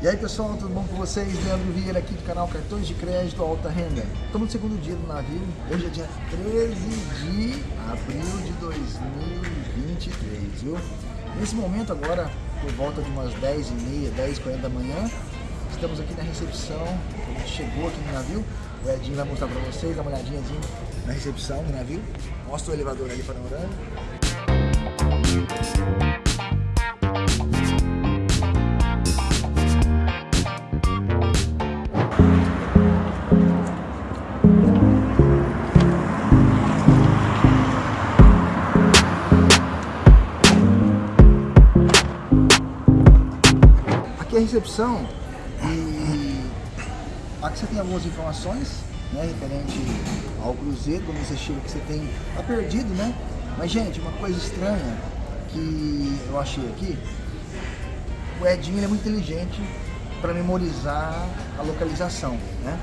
E aí pessoal, tudo bom com vocês? Leandro Vieira aqui do canal Cartões de Crédito Alta Renda. Estamos no segundo dia do navio, hoje é dia 13 de abril de 2023, viu? Nesse momento agora, por volta de umas 10h30, 10h40 da manhã, estamos aqui na recepção, a gente chegou aqui no navio, o Edinho vai mostrar para vocês, dá uma olhadinha Edinho, na recepção do navio, mostra o elevador ali panorâmico. Aqui a recepção e aqui você tem algumas informações né, referente ao cruzeiro, quando você chega que você tem, tá perdido né, mas gente, uma coisa estranha que eu achei aqui, o Edinho é muito inteligente para memorizar a localização, né,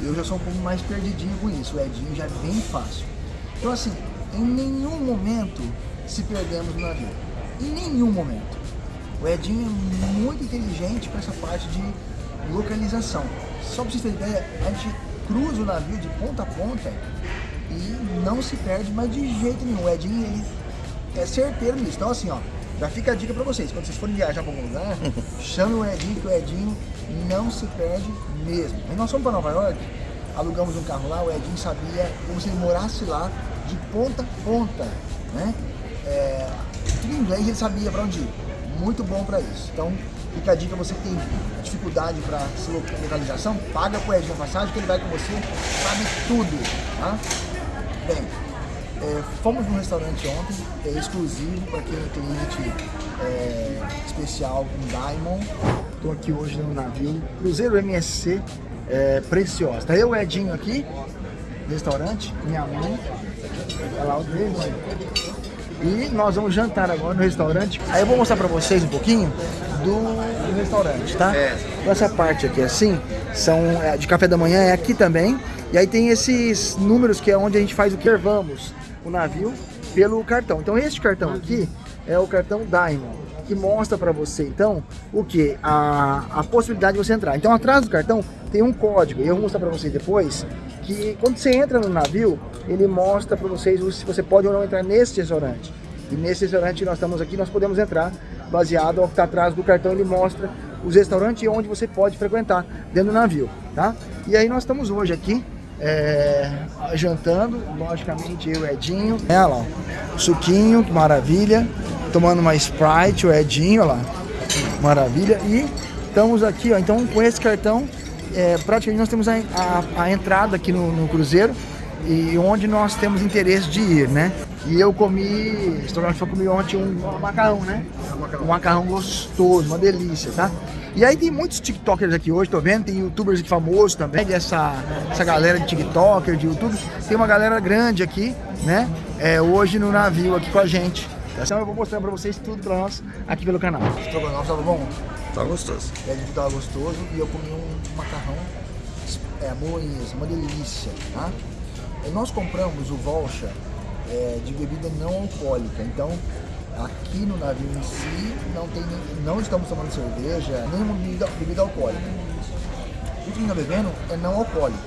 eu já sou um pouco mais perdidinho com isso, o Edinho já é bem fácil, então assim, em nenhum momento se perdemos no navio, em nenhum momento. O Edinho é muito inteligente com essa parte de localização. Só para vocês terem ideia, a gente cruza o navio de ponta a ponta e não se perde mais de jeito nenhum. O Edinho ele é certeiro nisso. Então assim, ó, já fica a dica para vocês. Quando vocês forem viajar para algum lugar, chame o Edinho, que o Edinho não se perde mesmo. E nós fomos para Nova York, alugamos um carro lá, o Edinho sabia como se ele morasse lá de ponta a ponta, né? É, tudo em inglês ele sabia para onde ir muito bom para isso. Então, fica a dica, você que tem dificuldade para localização, paga com o Edinho Passagem que ele vai com você, sabe tudo, tá? Bem, é, fomos num restaurante ontem, é exclusivo para quem é cliente é, especial com Diamond. Estou aqui hoje no navio Cruzeiro MSC é, Preciosa. Tá eu, Edinho aqui, restaurante, minha mãe, olha lá o dele, e nós vamos jantar agora no restaurante. Aí eu vou mostrar pra vocês um pouquinho do, restaurante, tá? É. Então essa parte aqui assim, são é, de café da manhã, é aqui também. E aí tem esses números que é onde a gente faz o que vamos o navio pelo cartão. Então este cartão aqui é o cartão Diamond, que mostra para você então o que? A, a possibilidade de você entrar. Então atrás do cartão tem um código, e eu vou mostrar para vocês depois, que quando você entra no navio, ele mostra para vocês se você pode ou não entrar nesse restaurante. E nesse restaurante nós estamos aqui, nós podemos entrar, baseado ao que está atrás do cartão, ele mostra os restaurantes onde você pode frequentar dentro do navio, tá? E aí nós estamos hoje aqui, é, jantando, logicamente eu Edinho, olha lá, suquinho, que maravilha, tomando uma Sprite, o Edinho, lá, maravilha, e estamos aqui, ó, então com esse cartão, é, praticamente nós temos a, a, a entrada aqui no, no cruzeiro, e onde nós temos interesse de ir, né? E eu comi, eu comi ontem um macarrão, né? Um macarrão gostoso, uma delícia, tá? E aí tem muitos tiktokers aqui hoje, tô vendo, tem youtubers aqui famosos também, dessa essa galera de tiktoker, de youtube, tem uma galera grande aqui, né? É, hoje no navio aqui com a gente. Então eu vou mostrar pra vocês tudo pra nós aqui pelo canal. Estrogonofe tava bom? Tava gostoso. É, tava gostoso e eu comi um macarrão é, bolonhesa, uma delícia, tá? Nós compramos o Volcha é, de bebida não alcoólica, então aqui no navio em si não, tem, não estamos tomando cerveja, nem bebida, bebida alcoólica. O que está bebendo é não alcoólico.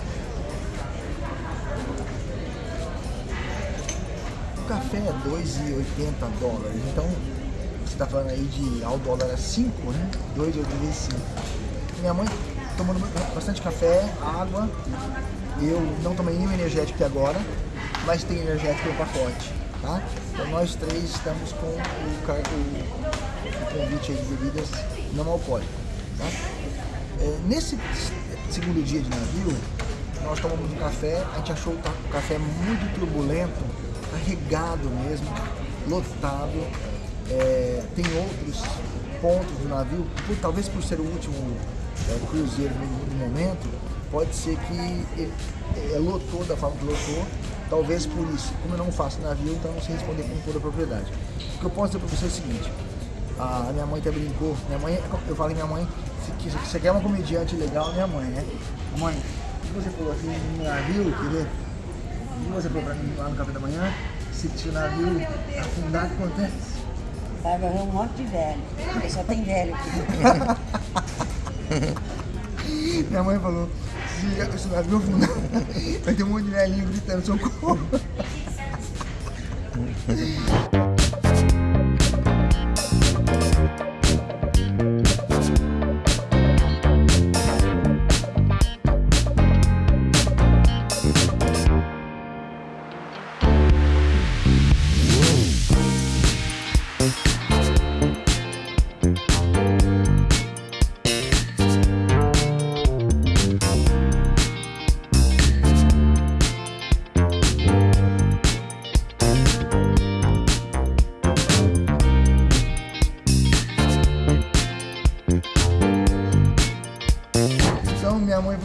O café é 2,80 dólares, então você está falando aí de ao dólar é 5, né? 2,85. Minha mãe tomando bastante café, água, eu não tomei nenhum energético até agora, mas tem energético no pacote, tá? Então nós três estamos com o, o, o convite de bebidas não alcoólicas, tá? É, nesse segundo dia de navio, nós tomamos um café, a gente achou o café muito turbulento, carregado mesmo, lotado. É, tem outros pontos do navio, por, talvez por ser o último é, cruzeiro no, no momento, pode ser que ele, é, lotou da forma que lotou, talvez por isso. Como eu não faço navio, então não sei responder com toda a propriedade. O que eu posso dizer para você é o seguinte, a minha mãe até brincou, minha mãe, eu falei minha mãe, se você quer uma comediante legal, minha mãe, né? Mãe, o que você falou assim no navio, quer ver? O que você falou para mim lá no café da manhã? Se o navio afundar, o que acontece? Vai morrer um monte de velho, porque só tem velho aqui. Minha mãe falou, se esse navio afundar, vai ter um monte de velhinho gritando socorro.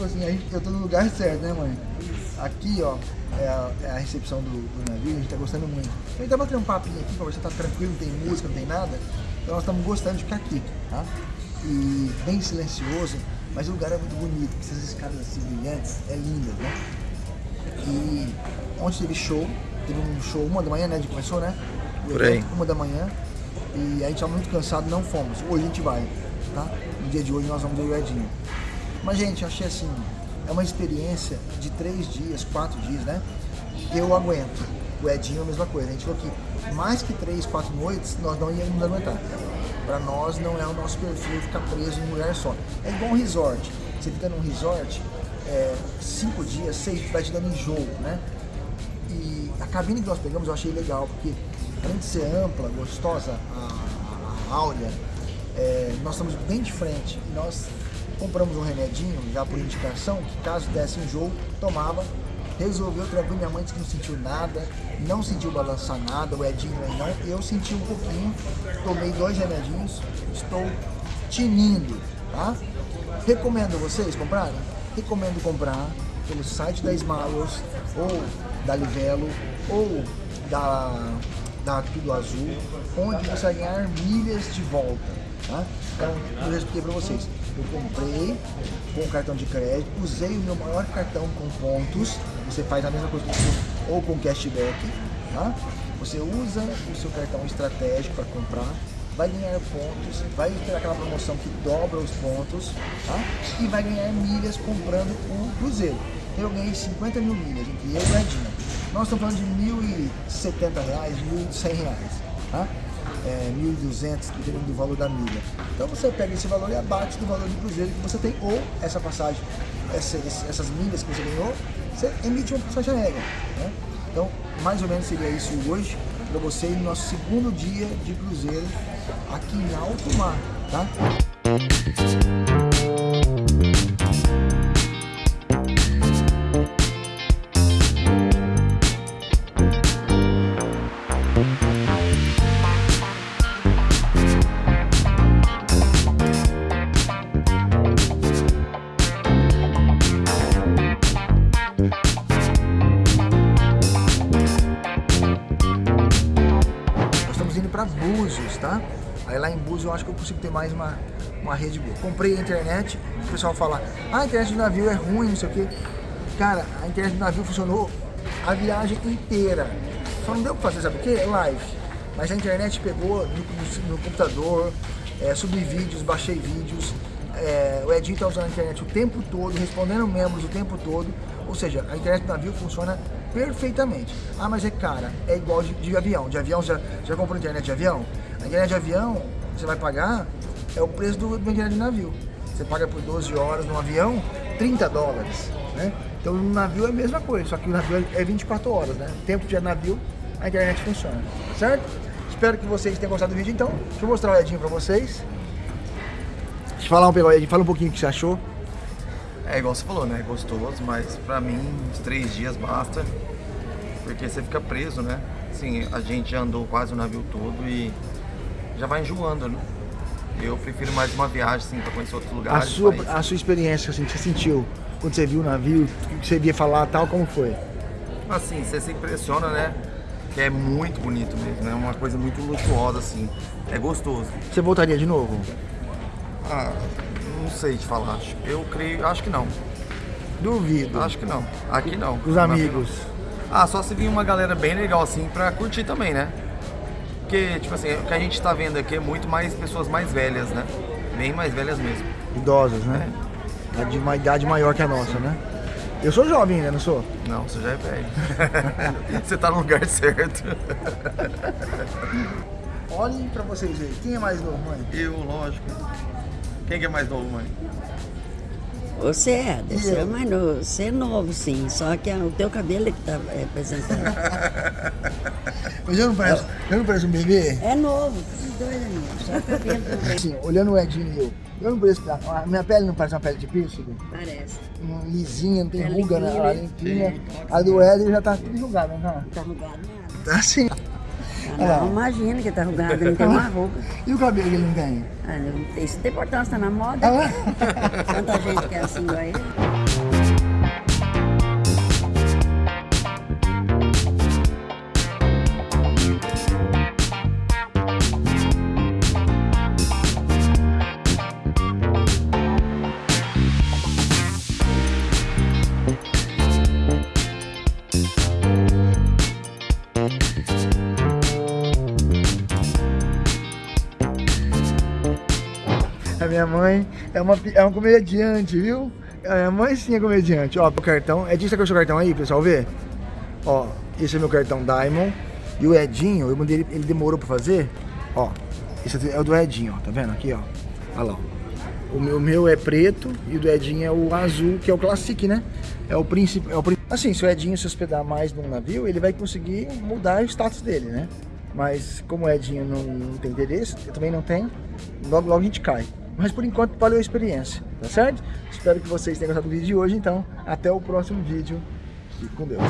Assim, "A gente- eu tô no lugar certo, né mãe? Aqui, ó, é a, é a recepção do, do navio, a gente tá gostando muito. A gente tá batendo um papinho aqui, pra você tá tranquilo, não tem música, não tem nada. Então nós estamos gostando de ficar aqui, tá? E bem silencioso, mas o lugar é muito bonito, essas escadas assim brilhantes, é linda, né? E ontem teve show, teve um show uma da manhã, né? A gente começou, né? Por aí. Uma da manhã. E a gente tava muito cansado, não fomos. Hoje a gente vai, tá? No dia de hoje nós vamos ver o Edinho. Mas, gente, eu achei assim, é uma experiência de três dias, quatro dias, né? Eu aguento. O Edinho a mesma coisa. A gente falou que mais que três, quatro noites, nós não íamos aguentar. Para nós não é o nosso perfil ficar preso em um lugar só. É igual um resort. Você fica num resort, é, cinco dias, seis, vai te dando enjoo, né? E a cabine que nós pegamos eu achei legal, porque além de ser ampla, gostosa, a, a áurea, é, nós estamos bem de frente. E nós compramos um remedinho, já por indicação, que caso desse enjoo, tomava, resolveu tranquilo. Minha mãe disse que não sentiu nada, não sentiu balançar nada, o Edinho aí não. Eu senti um pouquinho, tomei dois remedinhos, estou tinindo, tá? Recomendo vocês comprarem? Recomendo comprar pelo site da Smiles ou da Livelo ou da, da Tudo Azul, onde você vai ganhar milhas de volta. Tá? Então, eu expliquei para vocês. Eu comprei com cartão de crédito, usei o meu maior cartão com pontos, você faz a mesma coisa com- ou com cashback, tá? Você usa o seu cartão estratégico para comprar, vai ganhar pontos, vai ter aquela promoção que dobra os pontos, tá? E vai ganhar milhas comprando o Cruzeiro. Eu ganhei 50 mil milhas entre eu e Edinho. Nós estamos falando de 1.070 reais, 1.100 reais, tá? É, 1.200, dependendo do valor da milha. Então você pega esse valor e abate do valor do Cruzeiro que você tem, ou essa passagem, essa- essas milhas que você ganhou, você emite uma passagem aérea, né? Então, mais ou menos seria isso hoje para você no nosso segundo dia de cruzeiro aqui em alto mar, tá? Búzios, tá? Aí lá em Búzios eu acho que eu consigo ter mais uma, uma rede boa. Comprei a internet, o pessoal fala, ah, a internet do navio é ruim, não sei o quê. Cara, a internet do navio funcionou a viagem inteira. Só não deu pra fazer, sabe o quê? Live. Mas a internet pegou no, no- no computador, é, subi vídeos, baixei vídeos. é, o Edinho tá usando a internet o tempo todo, respondendo membros o tempo todo. Ou seja, a internet do navio funciona perfeitamente. Ah, mas é cara, é igual de, de avião. De avião, já, já comprou internet de avião? A internet de avião, você vai pagar, é o preço do, do internet de navio. Você paga por 12 horas no avião, 30 dólares, né? Então no navio é a mesma coisa, só que o navio é 24 horas, né? Tempo de navio, a internet funciona, certo? Espero que vocês tenham gostado do vídeo, então. Deixa eu mostrar o Edinho pra vocês. Deixa eu falar um Edinho, fala um pouquinho o que você achou. É igual você falou, né? É gostoso, mas pra mim, uns três dias basta. Porque você fica preso, né? Assim, a gente andou quase o navio todo e já vai enjoando, né? Eu prefiro mais uma viagem, assim, pra conhecer outros A lugares. sua, países. a sua experiência, assim, que você sentiu quando você viu o navio, o que você via falar tal, como foi? Assim, você se impressiona, né? Que é muito bonito mesmo, né? Uma coisa muito luxuosa, assim. É gostoso. Você voltaria de novo? Ah, não sei te falar. Eu creio, acho que não. Duvido. Acho que não. Aqui não. Os amigos. Ah, só se vir uma galera bem legal assim pra curtir também, né? Porque, tipo assim, o que a gente tá vendo aqui é muito mais pessoas mais velhas, né? bem mais velhas mesmo. Idosas, né? É. De uma idade maior que a nossa, né? Eu sou jovem ainda, não sou? Não, você já é velho. você tá no lugar certo. Olhem pra vocês aí. Quem é mais novo, mãe? Eu, lógico. Quem que é mais novo, mãe? Você é, você é mais novo. Você é novo, sim. Só que é o teu cabelo é que tá representando. Mas eu não pareço, eu não pareço um bebê? É novo, dois amigos. Só o cabelo também. Assim, olhando o Edinho e eu, eu não pareço. A minha pele não parece uma pele de pêssego? Parece. Lisinha, não tem Pele ruga, né? A né? limpinha. Sim. A do Éder já tá tudo enrugada, não tá? Não tá arrugado nada. Tá assim. Ah, não, imagina que tá arrugado, não tem uma ruga. E o cabelo que ele não tem? Ah, não- isso tem importância, tá na moda. Ah, Tanta gente que é assim igual ele. Minha mãe é uma, é uma comediante, viu? A minha mãe sim é comediante. Ó, o cartão. Edinho, você quer o seu cartão aí, pessoal, ver? Ó, esse é meu cartão Diamond. E o Edinho, eu mandei ele, ele demorou pra fazer. Ó, esse é o do Edinho, ó. Tá vendo aqui, ó? Olha lá, ó. O meu, meu é preto e o do Edinho é o azul, que é o Classic, né? É o príncipe. É o, assim, se o Edinho se hospedar mais num navio, ele vai conseguir mudar o status dele, né? Mas como o Edinho não, não tem interesse, eu também não tenho, logo logo a gente cai. Mas por enquanto valeu a experiência, tá certo? Espero que vocês tenham gostado do vídeo de hoje, então até o próximo vídeo. Fique com Deus.